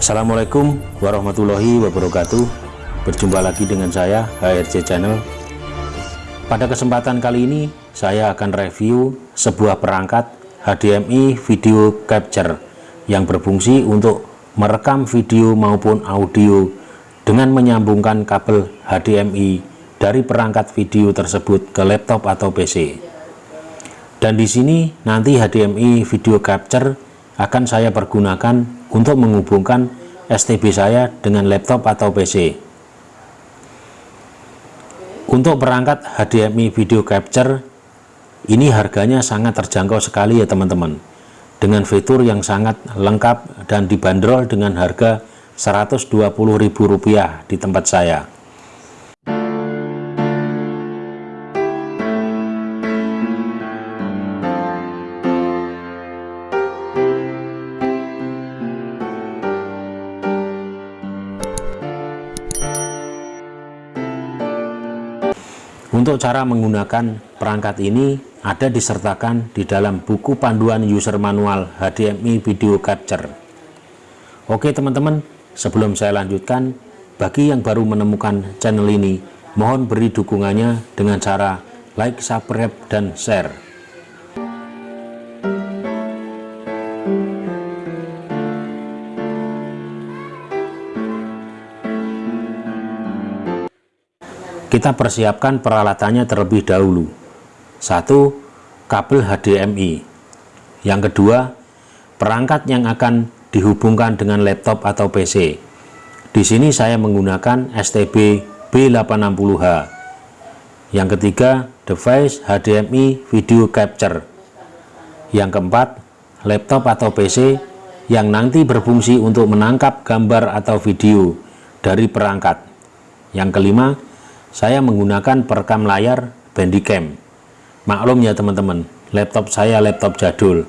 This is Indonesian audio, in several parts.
Assalamualaikum warahmatullahi wabarakatuh Berjumpa lagi dengan saya HRC Channel Pada kesempatan kali ini saya akan review sebuah perangkat HDMI video capture yang berfungsi untuk merekam video maupun audio dengan menyambungkan kabel HDMI dari perangkat video tersebut ke laptop atau PC. Dan di sini nanti HDMI video capture akan saya pergunakan untuk menghubungkan STB saya dengan laptop atau PC. Untuk perangkat HDMI video capture ini harganya sangat terjangkau sekali ya teman-teman dengan fitur yang sangat lengkap dan dibanderol dengan harga Rp120.000 di tempat saya. Untuk cara menggunakan perangkat ini ada disertakan di dalam buku panduan user manual HDMI video capture. Oke teman-teman, sebelum saya lanjutkan, bagi yang baru menemukan channel ini, mohon beri dukungannya dengan cara like, subscribe, dan share. Kita persiapkan peralatannya terlebih dahulu. Satu, kabel HDMI. Yang kedua, perangkat yang akan dihubungkan dengan laptop atau PC. Di sini saya menggunakan STB B860H. Yang ketiga, device HDMI video capture. Yang keempat, laptop atau PC yang nanti berfungsi untuk menangkap gambar atau video dari perangkat. Yang kelima, saya menggunakan perekam layar Bandicam. Maklum ya teman-teman, laptop saya laptop jadul.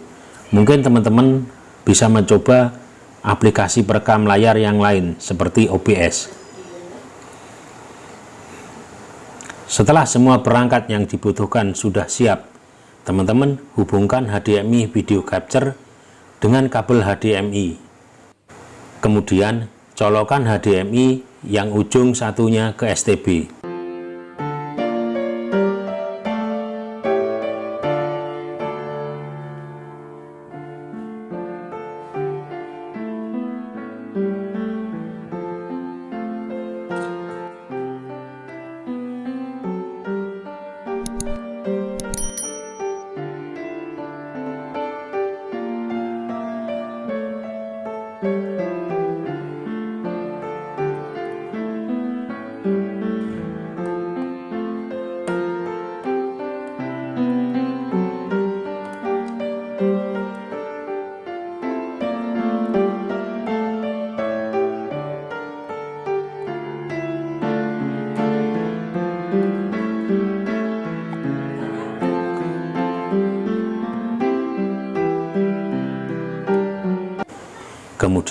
Mungkin teman-teman bisa mencoba aplikasi perekam layar yang lain seperti OBS. Setelah semua perangkat yang dibutuhkan sudah siap, teman-teman hubungkan HDMI video capture dengan kabel HDMI. Kemudian colokan HDMI yang ujung satunya ke STB.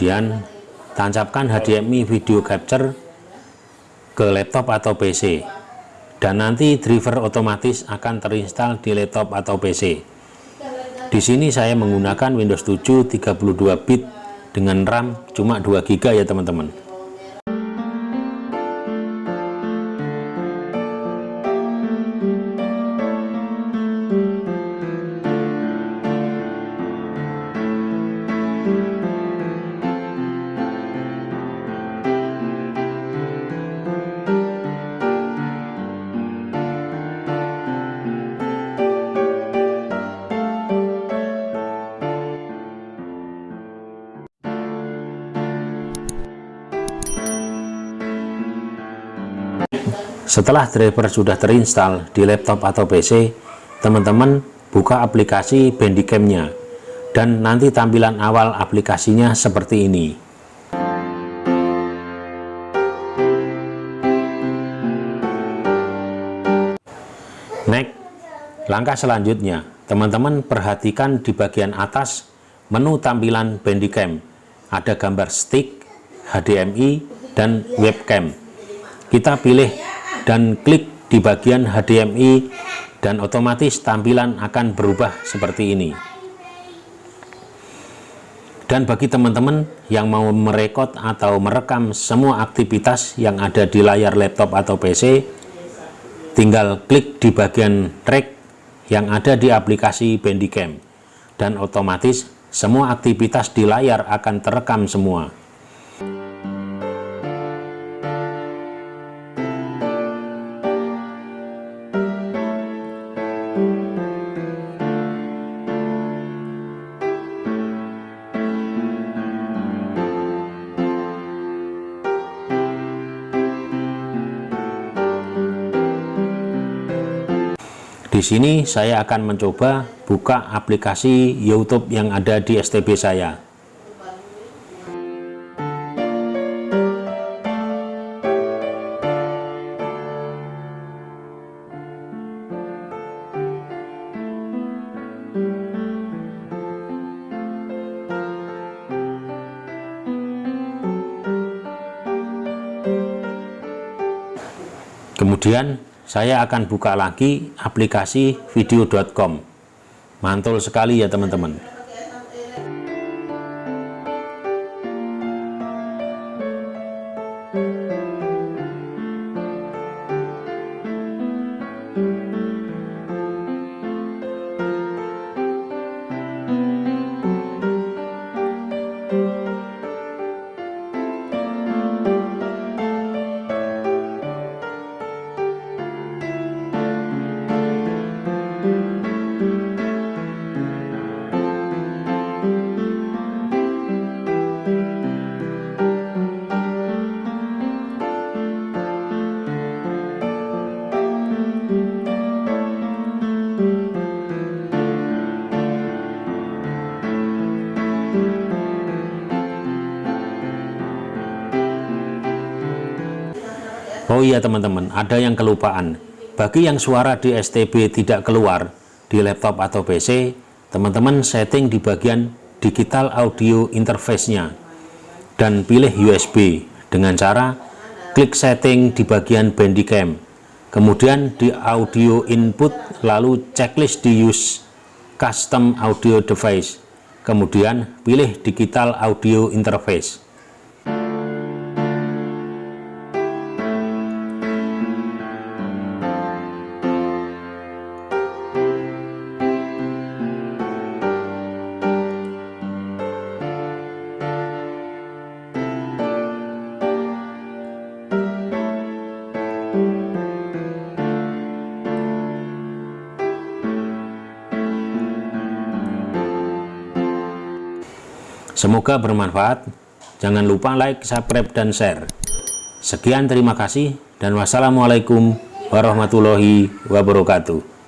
Kemudian tancapkan HDMI video capture ke laptop atau PC dan nanti driver otomatis akan terinstall di laptop atau PC di sini saya menggunakan Windows 7 32 bit dengan RAM cuma 2 GB ya teman-teman Setelah driver sudah terinstall di laptop atau PC, teman-teman buka aplikasi Bandicam-nya dan nanti tampilan awal aplikasinya seperti ini. Next, langkah selanjutnya, teman-teman perhatikan di bagian atas menu tampilan Bandicam. Ada gambar stick, HDMI, dan webcam. Kita pilih dan klik di bagian HDMI dan otomatis tampilan akan berubah seperti ini. Dan bagi teman-teman yang mau merekod atau merekam semua aktivitas yang ada di layar laptop atau PC, tinggal klik di bagian track yang ada di aplikasi Bandicam dan otomatis semua aktivitas di layar akan terekam semua. Di sini saya akan mencoba buka aplikasi YouTube yang ada di STB saya. Kemudian saya akan buka lagi aplikasi video.com mantul sekali ya teman-teman Oh iya teman-teman, ada yang kelupaan. Bagi yang suara di STB tidak keluar di laptop atau PC, teman-teman setting di bagian digital audio interface-nya dan pilih USB dengan cara klik setting di bagian Bandicam. Kemudian di audio input lalu checklist di use custom audio device. Kemudian pilih digital audio interface. Semoga bermanfaat. Jangan lupa like, subscribe, dan share. Sekian terima kasih dan wassalamualaikum warahmatullahi wabarakatuh.